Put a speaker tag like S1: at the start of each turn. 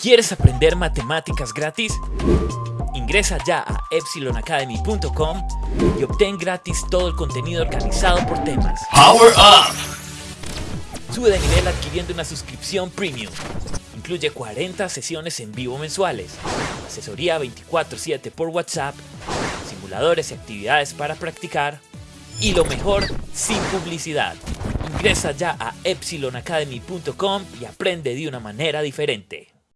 S1: ¿Quieres aprender matemáticas gratis? Ingresa ya a epsilonacademy.com y obtén gratis todo el contenido organizado por temas.
S2: Power Up!
S1: Sube de nivel adquiriendo una suscripción premium. Incluye 40 sesiones en vivo mensuales, asesoría 24/7 por WhatsApp, simuladores y actividades para practicar, y lo mejor, sin publicidad. Ingresa ya a epsilonacademy.com y aprende de una manera diferente.